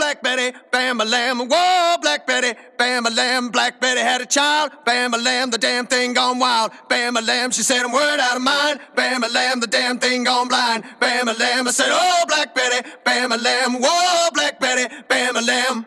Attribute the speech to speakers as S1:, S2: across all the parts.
S1: Black Betty, bam a lamb, whoa, Black Betty, bam a lamb. Black Betty had a child, bam a lamb, the damn thing gone wild. Bam a lamb, she said, I'm word out of mind. Bam a lamb, the damn thing gone blind. Bam a lamb, I said, oh, Black Betty, bam a lamb, whoa, Black Betty, bam a lamb.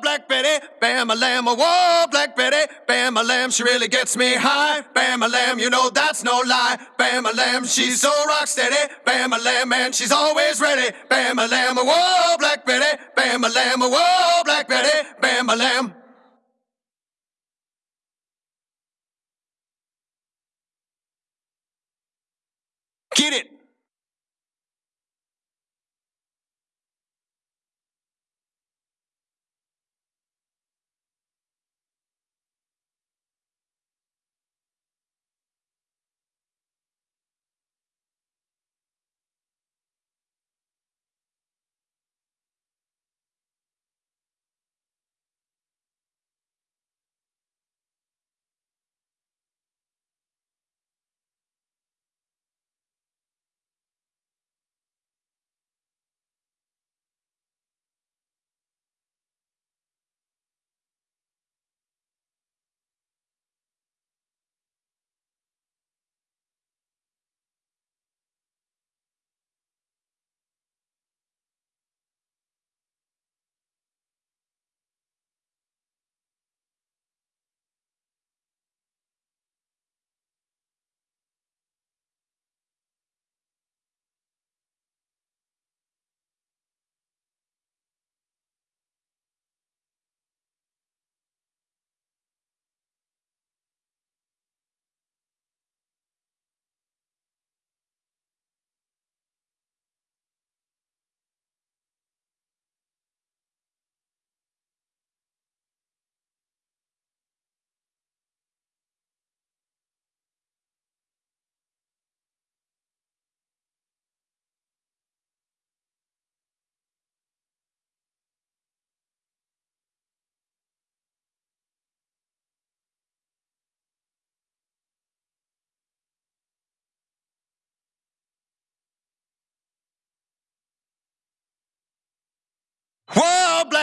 S1: Black Betty, bam a lamb, whoa, Black Betty, bam a lamb, she really gets me high. Bam a lamb, you know that's no lie. Bam a lamb, she's so rock steady. Bam a lamb, man, she's always ready. Bam a lamb, whoa, Black Betty, bam a lamb, whoa, Black Betty, bam a lamb. Get it.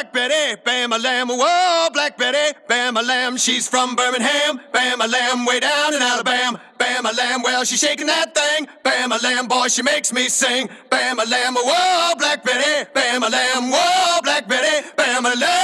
S1: Black Betty, Bama Lamb, whoa, Black Betty, Bama Lamb, she's from Birmingham, Bama Lamb, way down in Alabama, Bama Lamb, well, she's shaking that thing, Bama Lamb, boy, she makes me sing, Bama Lamb, whoa, Black Betty, Bama Lamb, whoa, Black Betty, Bama Lamb.